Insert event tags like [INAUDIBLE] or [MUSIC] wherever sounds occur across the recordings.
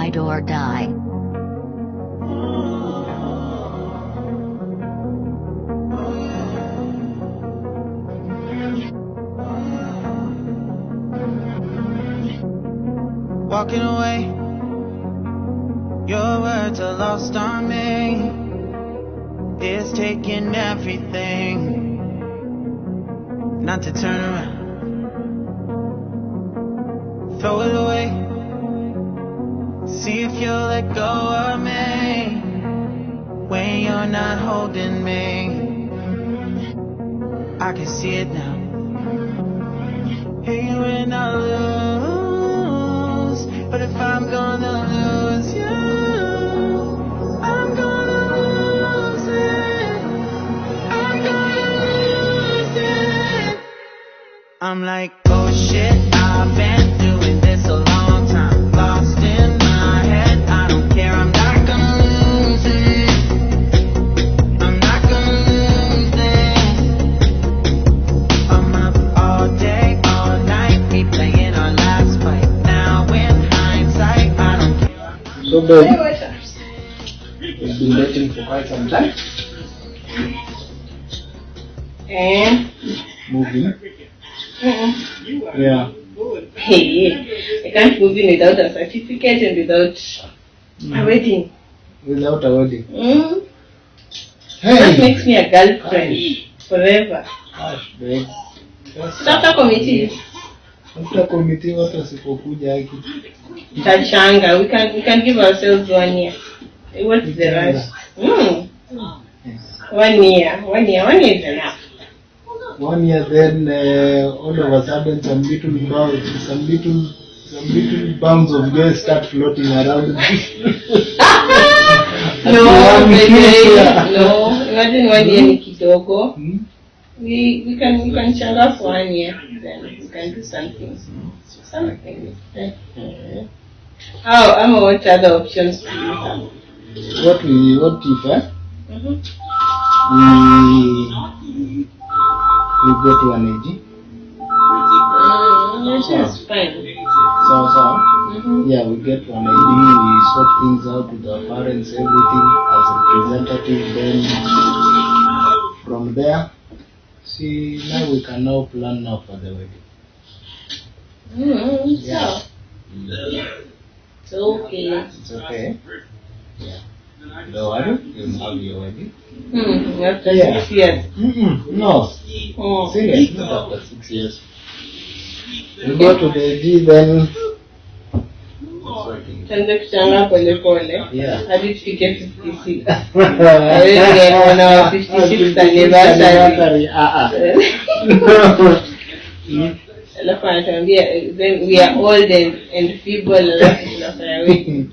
ride or die. Walking away, your words are lost on me. It's taking everything not to turn around. Throw it away. See if you'll let go of me when you're not holding me. I can see it now. Hey, when I lose, but if I'm gonna lose you, I'm gonna lose it. I'm gonna lose it. I'm like, We've been dating for quite some time. Eh? Moving. Mm-mm. Yeah. Hey, I can't move in without a certificate and without a wedding. Without a wedding. Mm? That Hey! makes me a girlfriend forever. Gosh, babe. That's committee, After committee watu wasipokuja haki. Tachanga, we can we can give ourselves one year. Eh, What is the rush? Mm. One year, one year, one year is enough. One year then uh, all of a sudden some little bumps, some little some little bumps of gas start floating around. [LAUGHS] [LAUGHS] No, no, no. Imagine one year ni kidogo. Hmm? We we can we can changa for one year, then we can do something. Something. Eh. How I'm what other options do you have? What we what if eh? Mm-hmm. we we go to an AG. Mm, that's fine. So so Mm-hmm. yeah we get to an AG, we sort things out with our parents, everything as a representative then from there see now we can now plan now for the wedding. Mm-hmm. Yeah. So, it's okay. It's okay. Yeah. Don't worry, you'll have your wedding. Hmm. After Yeah. six years. Mm-mm, no, Oh. serious, not after six years. We go to the AG then. Tuanze kuchanga pole pole. Yeah. Hadi tufike 56. [LAUGHS] Hawezi kuona wa 56th anniversary. Ah, ah. [LAUGHS] Alafu anatuambia eh, then we are old and, and feeble alafu [LAUGHS] tunafanya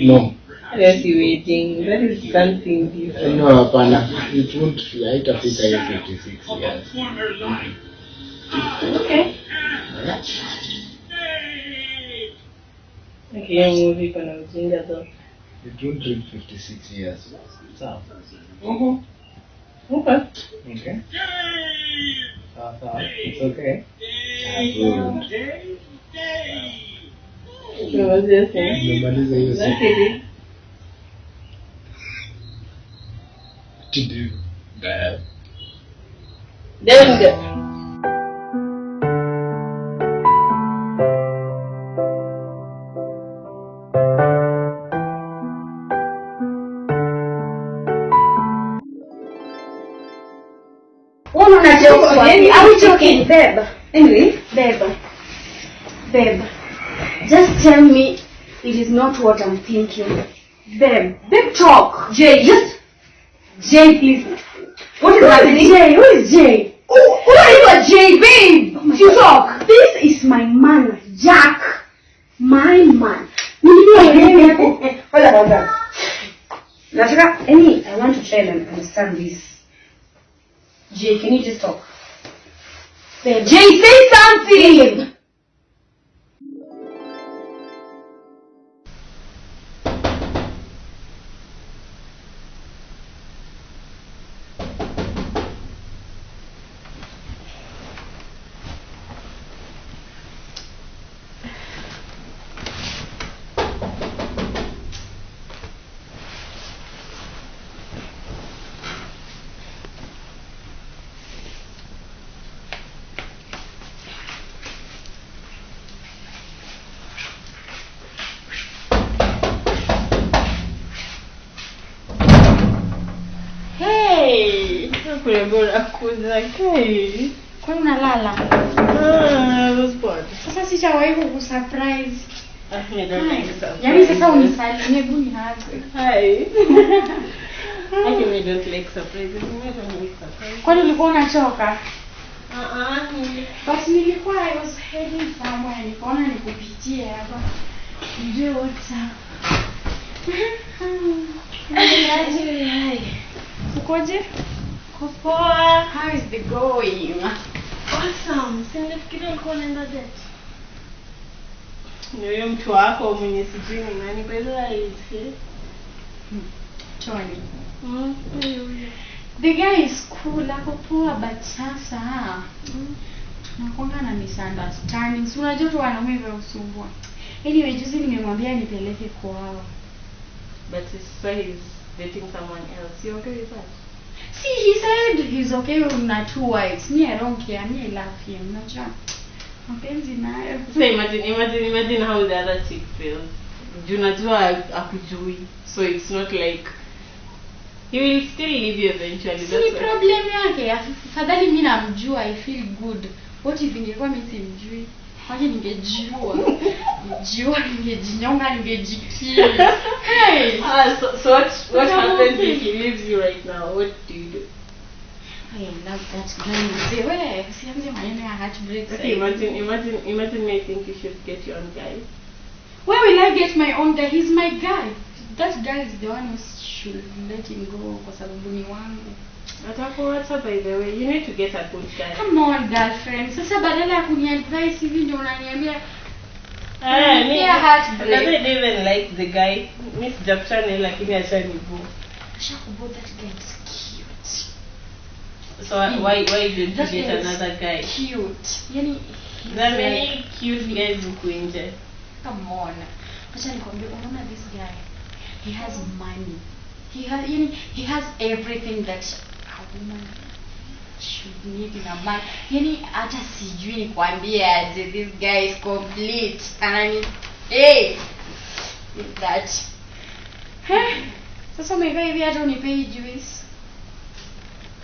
no. Yes, wedding. That is something different. No, hapana. It won't haitafika hiyo 56 years. Okay. Okay, hiyo movie iko na ujinga though. It won't reach 56 years. Sawa. Mhm. Okay. Okay. Sawa sawa. It's okay. Good. Tumemalizia sehemu. Tumemaliza hiyo That's siku. it. To do that. Then the Mbona Are we joking, babe? Anyway, babe. Babe. Just tell me it is not what I'm thinking. Babe. Babe, talk. Jay, just. Jay, please. What is happening? Jay, who is Jay? Who, who are you, Jay, babe? Oh you talk. This is my man, Jack. My man. Hold on, hold on. Nataka, any, I want to try and understand this. Jay, can you just talk? Jay, kule bora kuza kai. Kwa hiyo unalala. Ah, sasa sichawahi kukusurprise. Yaani sasa unisalimie hebu ni hapo. Hai. Actually, [LAUGHS] I don't like surprises. Kwani ulikuwa unachoka? But nilikuwa I was heading somewhere, nikaona nikupitie hapa. Ndio what's [LAUGHS] [LAUGHS] Ukoje? Kupoa. how is the going Awesome. Si nilifikiria ulikuwa unaenda date. Ni huyo mtu wako mwenye sijui ni nani by the way. Tony Mm, huyo huyo. the guy is cool ako poa but sasa tunakwanga na misunderstandings unajua tu wanaume vya usumbua anyway juzi nimemwambia nipeleke kwao But sasa so he's dating someone else. You okay with that? See he said he's okay na two wives. Me i don't care. Me i love him. Unajua mapenzi nayo. So imagine, imagine, imagine how the other chick feels. Juu najua akujui. So it's not like he will still leave you eventually. si problem yake. Afadhali mimi namjua i feel good. What if ingekuwa mimi simjui kwani ningejua ningejua ningejinyonga ningejikili hey! Ah, so, so what what happens if he leaves you right now? What do you do? I love that guy mzee we usianze maneno ya heartbreak Okay, imagine, imagine, imagine me. I think you should get your own guy. where will I get my own guy? He's my guy. That guy is the one who should let him go kwa sababu ni wangu Atakuacha by the way. You need to get a good guy. come on girlfriend sasa badala ya kuniadvise hivi ndio unaniambia Ah, me, Yeah, heartbreak. I doesn't even like the guy. Miss Japchani lakini ashanibu. Shakubo, that guy is cute So why why did you That get another guy? cute yani There are like- many cute guys huku nje. come on acha nikwambie unaona this guy he has money he has yani he has everything that a woman should need in a man yani hata sijui nikwambie aje this guy is complete. Anani hey with that. Heh, sasa umekaa hivi hata unipei juice.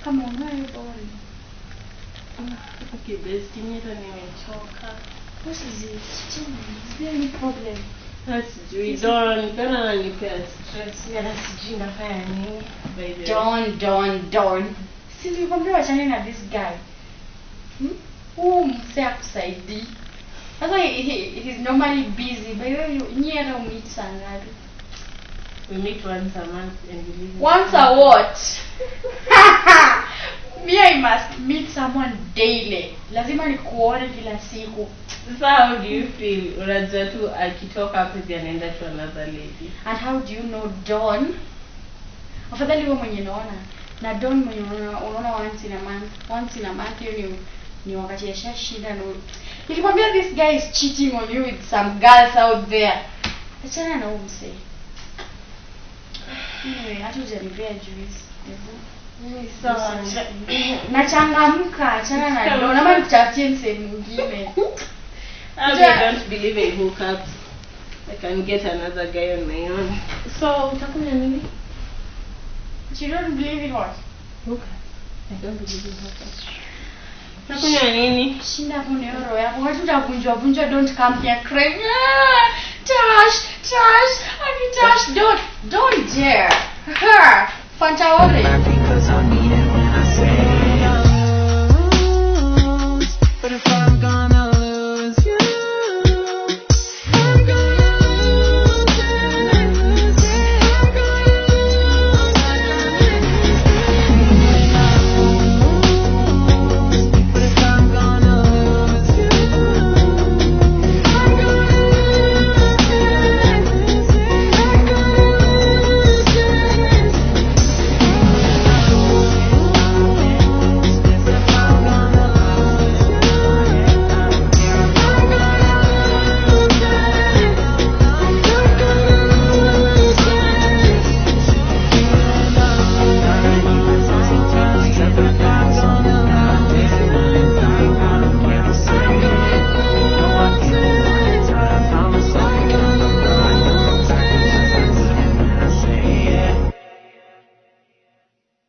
Come on where are you going Okay, best mimi hata nimechoka. what is it? Tell me. Is there any problem? Hata sijui Don, Don ananipea stress. Mimi sijui nafanya nini. By the way. Don, Don, Don. Si nilikwambia wachane na this guy. Hmm? Huu mse akusaidii. Sasa he, he, he's normally busy. By the way, you- nyie hata umeet saa ngapi? We meet once a month and we live Once a what? [LAUGHS] [LAUGHS] Me I must meet someone daily. Lazima nikuone kila siku. Sasa how do you feel? Unajua tu akitoka hapo hivi anaenda to another lady. And how do you know Don? Afadhali wewe mwenye naona. Na Don mwenye unaona unaona once in a month. Once in a month hiyo ni ni wakati ya shida no. nilimwambia this guy is cheating on you with some girls out there. Achana na huyu msee. Anyway, hata hujanipea juice sawa nachangamka achana na doo nikutafutie msehemu mwingine I can get another guy on my own. So, utakunywa nini? You don't believe in what? Hookups. I don't believe in hookups. Utakunywa nini? Shinda hapo na euro yako. Watu utavunjwa vunjwa don't come here crying. Ah, Tash, Tash, I mean Tash, don't, don't dare. Her, Fanta Orange.